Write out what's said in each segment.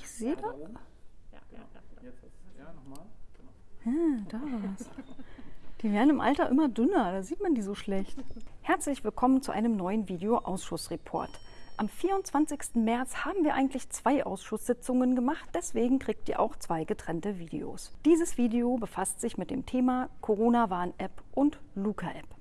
Ich sehe da. Ja, nochmal. Ah, da war's. Die werden im Alter immer dünner, da sieht man die so schlecht. Herzlich willkommen zu einem neuen Video-Ausschussreport. Am 24. März haben wir eigentlich zwei Ausschusssitzungen gemacht, deswegen kriegt ihr auch zwei getrennte Videos. Dieses Video befasst sich mit dem Thema Corona-Warn-App und Luca-App.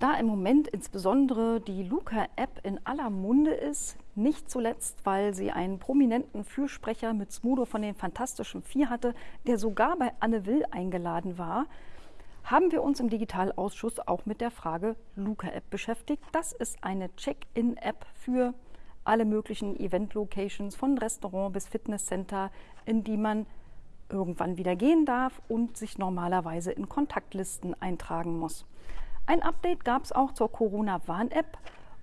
Da im Moment insbesondere die Luca-App in aller Munde ist, nicht zuletzt, weil sie einen prominenten Fürsprecher mit Smudo von den Fantastischen Vier hatte, der sogar bei Anne Will eingeladen war, haben wir uns im Digitalausschuss auch mit der Frage Luca-App beschäftigt. Das ist eine Check-in-App für alle möglichen Event-Locations, von Restaurant bis Fitnesscenter, in die man irgendwann wieder gehen darf und sich normalerweise in Kontaktlisten eintragen muss. Ein Update gab es auch zur Corona-Warn-App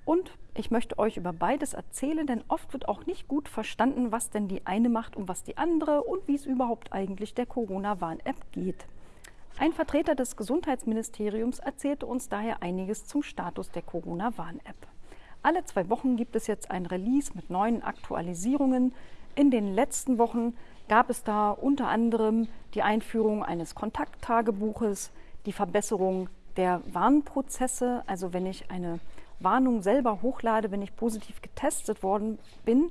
und ich möchte euch über beides erzählen, denn oft wird auch nicht gut verstanden, was denn die eine macht und was die andere und wie es überhaupt eigentlich der Corona-Warn-App geht. Ein Vertreter des Gesundheitsministeriums erzählte uns daher einiges zum Status der Corona-Warn-App. Alle zwei Wochen gibt es jetzt ein Release mit neuen Aktualisierungen. In den letzten Wochen gab es da unter anderem die Einführung eines Kontakttagebuches, die Verbesserung der Warnprozesse, also wenn ich eine Warnung selber hochlade, wenn ich positiv getestet worden bin.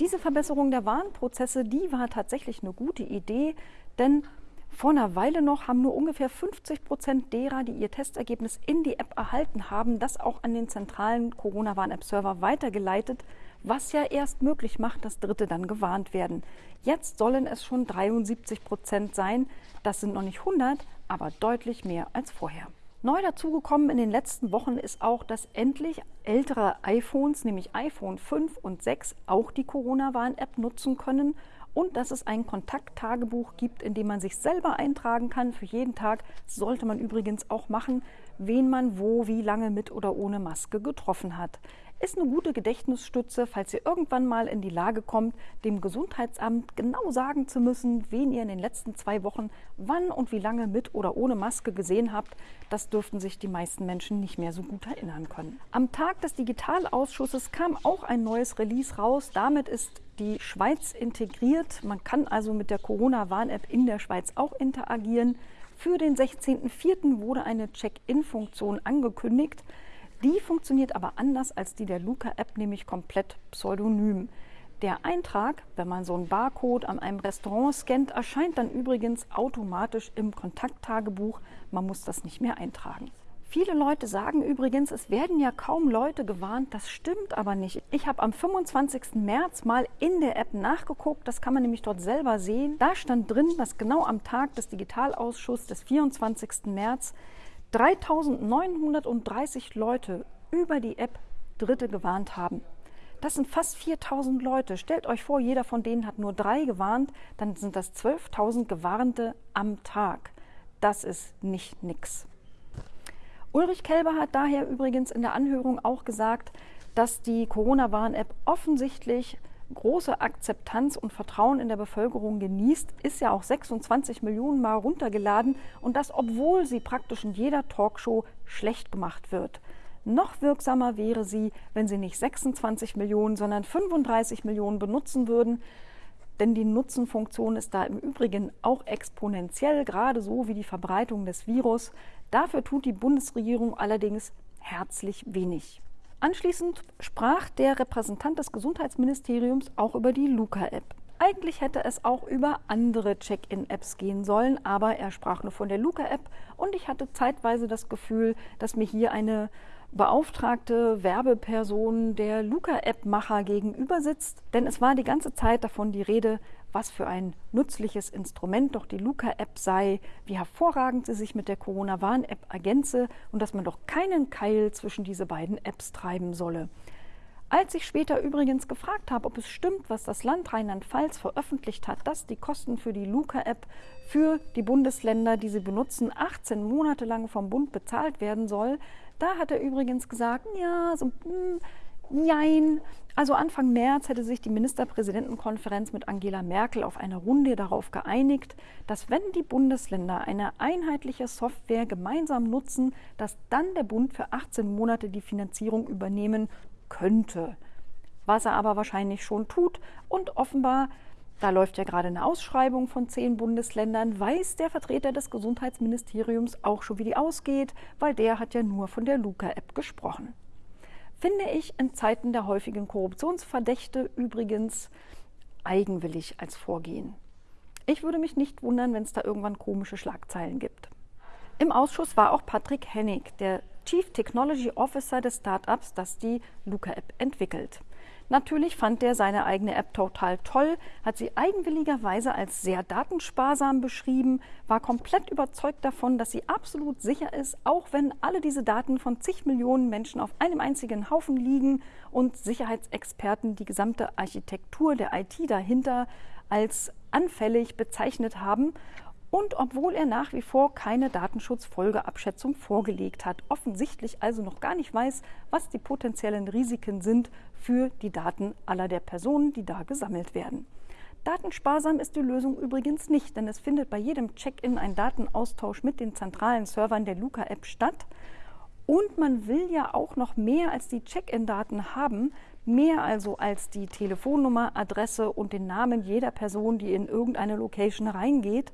Diese Verbesserung der Warnprozesse, die war tatsächlich eine gute Idee, denn vor einer Weile noch haben nur ungefähr 50 Prozent derer, die ihr Testergebnis in die App erhalten haben, das auch an den zentralen Corona-Warn-App-Server weitergeleitet, was ja erst möglich macht, dass Dritte dann gewarnt werden. Jetzt sollen es schon 73 Prozent sein. Das sind noch nicht 100, aber deutlich mehr als vorher. Neu dazugekommen in den letzten Wochen ist auch, dass endlich ältere iPhones, nämlich iPhone 5 und 6, auch die Corona-Warn-App nutzen können und dass es ein Kontakttagebuch gibt, in dem man sich selber eintragen kann für jeden Tag. Sollte man übrigens auch machen, wen man wo, wie lange mit oder ohne Maske getroffen hat ist eine gute Gedächtnisstütze, falls ihr irgendwann mal in die Lage kommt, dem Gesundheitsamt genau sagen zu müssen, wen ihr in den letzten zwei Wochen wann und wie lange mit oder ohne Maske gesehen habt. Das dürften sich die meisten Menschen nicht mehr so gut erinnern können. Am Tag des Digitalausschusses kam auch ein neues Release raus. Damit ist die Schweiz integriert. Man kann also mit der Corona-Warn-App in der Schweiz auch interagieren. Für den 16.04. wurde eine Check-in-Funktion angekündigt. Die funktioniert aber anders als die der Luca-App, nämlich komplett pseudonym. Der Eintrag, wenn man so einen Barcode an einem Restaurant scannt, erscheint dann übrigens automatisch im Kontakttagebuch. Man muss das nicht mehr eintragen. Viele Leute sagen übrigens, es werden ja kaum Leute gewarnt. Das stimmt aber nicht. Ich habe am 25. März mal in der App nachgeguckt. Das kann man nämlich dort selber sehen. Da stand drin, dass genau am Tag des Digitalausschusses des 24. März 3930 Leute über die App Dritte gewarnt haben. Das sind fast 4000 Leute. Stellt euch vor, jeder von denen hat nur drei gewarnt, dann sind das 12.000 Gewarnte am Tag. Das ist nicht nix. Ulrich Kelber hat daher übrigens in der Anhörung auch gesagt, dass die Corona-Warn-App offensichtlich große Akzeptanz und Vertrauen in der Bevölkerung genießt, ist ja auch 26 Millionen Mal runtergeladen und das, obwohl sie praktisch in jeder Talkshow schlecht gemacht wird. Noch wirksamer wäre sie, wenn sie nicht 26 Millionen, sondern 35 Millionen benutzen würden. Denn die Nutzenfunktion ist da im Übrigen auch exponentiell, gerade so wie die Verbreitung des Virus. Dafür tut die Bundesregierung allerdings herzlich wenig. Anschließend sprach der Repräsentant des Gesundheitsministeriums auch über die Luca-App. Eigentlich hätte es auch über andere Check-in-Apps gehen sollen, aber er sprach nur von der Luca-App und ich hatte zeitweise das Gefühl, dass mir hier eine beauftragte Werbeperson der Luca-App-Macher gegenüber sitzt. Denn es war die ganze Zeit davon die Rede, was für ein nützliches Instrument doch die Luca-App sei, wie hervorragend sie sich mit der Corona-Warn-App ergänze und dass man doch keinen Keil zwischen diese beiden Apps treiben solle. Als ich später übrigens gefragt habe, ob es stimmt, was das Land Rheinland-Pfalz veröffentlicht hat, dass die Kosten für die Luca-App für die Bundesländer, die sie benutzen, 18 Monate lang vom Bund bezahlt werden soll, da hat er übrigens gesagt, ja, so, mm, Nein. Also Anfang März hätte sich die Ministerpräsidentenkonferenz mit Angela Merkel auf eine Runde darauf geeinigt, dass wenn die Bundesländer eine einheitliche Software gemeinsam nutzen, dass dann der Bund für 18 Monate die Finanzierung übernehmen könnte. was er aber wahrscheinlich schon tut. Und offenbar, da läuft ja gerade eine Ausschreibung von zehn Bundesländern, weiß der Vertreter des Gesundheitsministeriums auch schon, wie die ausgeht, weil der hat ja nur von der Luca-App gesprochen. Finde ich in Zeiten der häufigen Korruptionsverdächte übrigens eigenwillig als Vorgehen. Ich würde mich nicht wundern, wenn es da irgendwann komische Schlagzeilen gibt. Im Ausschuss war auch Patrick Hennig, der Chief Technology Officer des Startups, das die Luca-App entwickelt. Natürlich fand er seine eigene App total toll, hat sie eigenwilligerweise als sehr datensparsam beschrieben, war komplett überzeugt davon, dass sie absolut sicher ist, auch wenn alle diese Daten von zig Millionen Menschen auf einem einzigen Haufen liegen und Sicherheitsexperten die gesamte Architektur der IT dahinter als anfällig bezeichnet haben und obwohl er nach wie vor keine Datenschutzfolgeabschätzung vorgelegt hat, offensichtlich also noch gar nicht weiß, was die potenziellen Risiken sind für die Daten aller der Personen, die da gesammelt werden. Datensparsam ist die Lösung übrigens nicht, denn es findet bei jedem Check-in ein Datenaustausch mit den zentralen Servern der Luca-App statt. Und man will ja auch noch mehr als die Check-in-Daten haben, mehr also als die Telefonnummer, Adresse und den Namen jeder Person, die in irgendeine Location reingeht.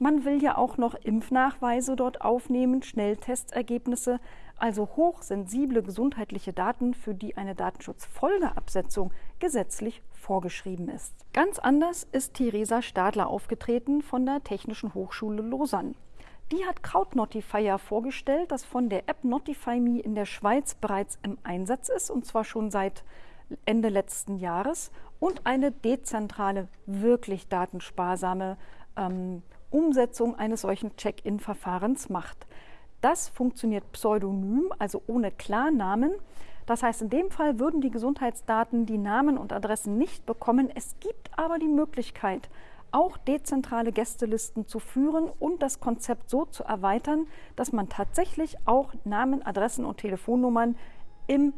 Man will ja auch noch Impfnachweise dort aufnehmen, Schnelltestergebnisse, also hochsensible gesundheitliche Daten, für die eine Datenschutzfolgeabsetzung gesetzlich vorgeschrieben ist. Ganz anders ist Theresa Stadler aufgetreten von der Technischen Hochschule Lausanne. Die hat Krautnotifier vorgestellt, das von der App NotifyMe in der Schweiz bereits im Einsatz ist, und zwar schon seit Ende letzten Jahres, und eine dezentrale, wirklich datensparsame ähm, Umsetzung eines solchen Check-in-Verfahrens macht. Das funktioniert pseudonym, also ohne Klarnamen. Das heißt, in dem Fall würden die Gesundheitsdaten die Namen und Adressen nicht bekommen. Es gibt aber die Möglichkeit, auch dezentrale Gästelisten zu führen und das Konzept so zu erweitern, dass man tatsächlich auch Namen, Adressen und Telefonnummern im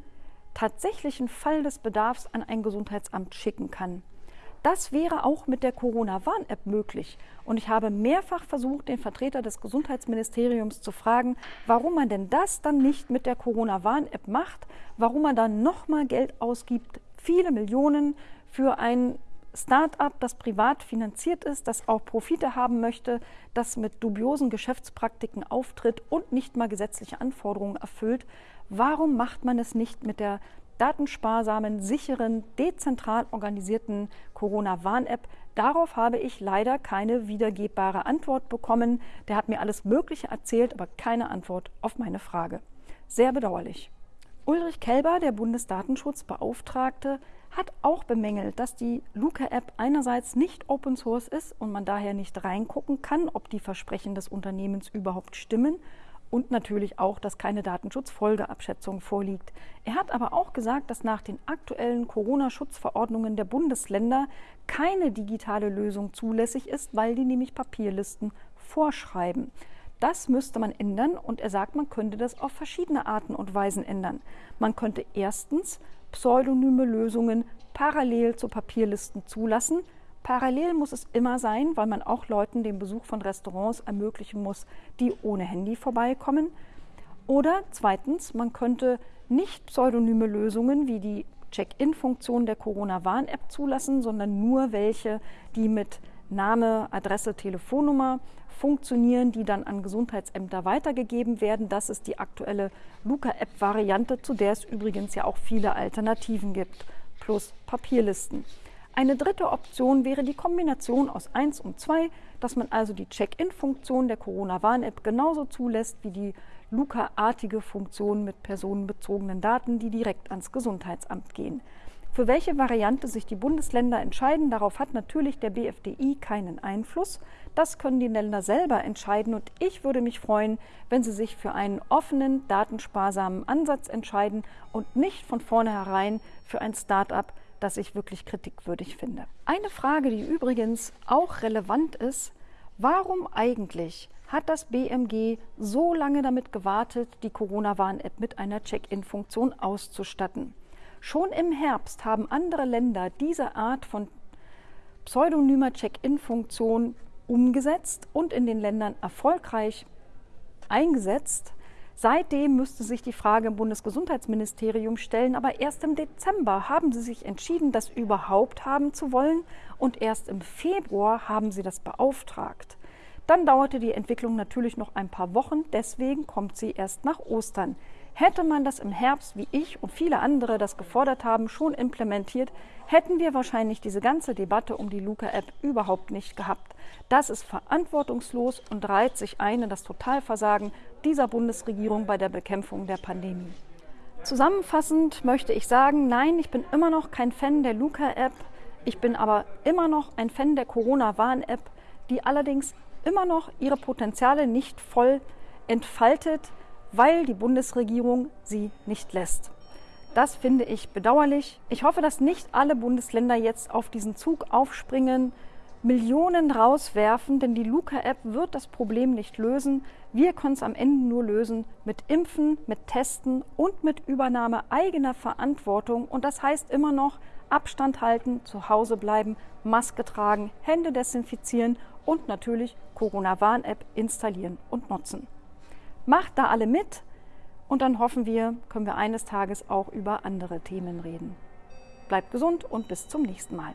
tatsächlichen Fall des Bedarfs an ein Gesundheitsamt schicken kann. Das wäre auch mit der Corona-Warn-App möglich. Und ich habe mehrfach versucht, den Vertreter des Gesundheitsministeriums zu fragen, warum man denn das dann nicht mit der Corona-Warn-App macht, warum man dann nochmal Geld ausgibt, viele Millionen für ein Start-up, das privat finanziert ist, das auch Profite haben möchte, das mit dubiosen Geschäftspraktiken auftritt und nicht mal gesetzliche Anforderungen erfüllt. Warum macht man es nicht mit der datensparsamen, sicheren, dezentral organisierten Corona-Warn-App. Darauf habe ich leider keine wiedergebbare Antwort bekommen. Der hat mir alles Mögliche erzählt, aber keine Antwort auf meine Frage. Sehr bedauerlich. Ulrich Kelber, der Bundesdatenschutzbeauftragte, hat auch bemängelt, dass die Luca-App einerseits nicht Open Source ist und man daher nicht reingucken kann, ob die Versprechen des Unternehmens überhaupt stimmen und natürlich auch, dass keine Datenschutzfolgeabschätzung vorliegt. Er hat aber auch gesagt, dass nach den aktuellen Corona-Schutzverordnungen der Bundesländer keine digitale Lösung zulässig ist, weil die nämlich Papierlisten vorschreiben. Das müsste man ändern und er sagt, man könnte das auf verschiedene Arten und Weisen ändern. Man könnte erstens pseudonyme Lösungen parallel zu Papierlisten zulassen, Parallel muss es immer sein, weil man auch Leuten den Besuch von Restaurants ermöglichen muss, die ohne Handy vorbeikommen. Oder zweitens, man könnte nicht pseudonyme Lösungen wie die Check-in-Funktion der Corona-Warn-App zulassen, sondern nur welche, die mit Name, Adresse, Telefonnummer funktionieren, die dann an Gesundheitsämter weitergegeben werden. Das ist die aktuelle Luca-App-Variante, zu der es übrigens ja auch viele Alternativen gibt, plus Papierlisten. Eine dritte Option wäre die Kombination aus 1 und 2, dass man also die Check-in-Funktion der Corona-Warn-App genauso zulässt wie die Luca-artige Funktion mit personenbezogenen Daten, die direkt ans Gesundheitsamt gehen. Für welche Variante sich die Bundesländer entscheiden, darauf hat natürlich der BFDI keinen Einfluss. Das können die Länder selber entscheiden und ich würde mich freuen, wenn sie sich für einen offenen, datensparsamen Ansatz entscheiden und nicht von vornherein für ein Start-up, das ich wirklich kritikwürdig finde. Eine Frage, die übrigens auch relevant ist, warum eigentlich hat das BMG so lange damit gewartet, die Corona-Warn-App mit einer Check-in-Funktion auszustatten? Schon im Herbst haben andere Länder diese Art von pseudonymer Check-in-Funktion umgesetzt und in den Ländern erfolgreich eingesetzt. Seitdem müsste sich die Frage im Bundesgesundheitsministerium stellen, aber erst im Dezember haben sie sich entschieden, das überhaupt haben zu wollen und erst im Februar haben sie das beauftragt. Dann dauerte die Entwicklung natürlich noch ein paar Wochen, deswegen kommt sie erst nach Ostern. Hätte man das im Herbst, wie ich und viele andere das gefordert haben, schon implementiert, hätten wir wahrscheinlich diese ganze Debatte um die Luca-App überhaupt nicht gehabt. Das ist verantwortungslos und reiht sich ein in das Totalversagen dieser Bundesregierung bei der Bekämpfung der Pandemie. Zusammenfassend möchte ich sagen, nein, ich bin immer noch kein Fan der Luca-App. Ich bin aber immer noch ein Fan der Corona-Warn-App, die allerdings immer noch ihre Potenziale nicht voll entfaltet weil die Bundesregierung sie nicht lässt. Das finde ich bedauerlich. Ich hoffe, dass nicht alle Bundesländer jetzt auf diesen Zug aufspringen, Millionen rauswerfen, denn die Luca-App wird das Problem nicht lösen. Wir können es am Ende nur lösen mit Impfen, mit Testen und mit Übernahme eigener Verantwortung. Und das heißt immer noch Abstand halten, zu Hause bleiben, Maske tragen, Hände desinfizieren und natürlich Corona-Warn-App installieren und nutzen. Macht da alle mit und dann hoffen wir, können wir eines Tages auch über andere Themen reden. Bleibt gesund und bis zum nächsten Mal.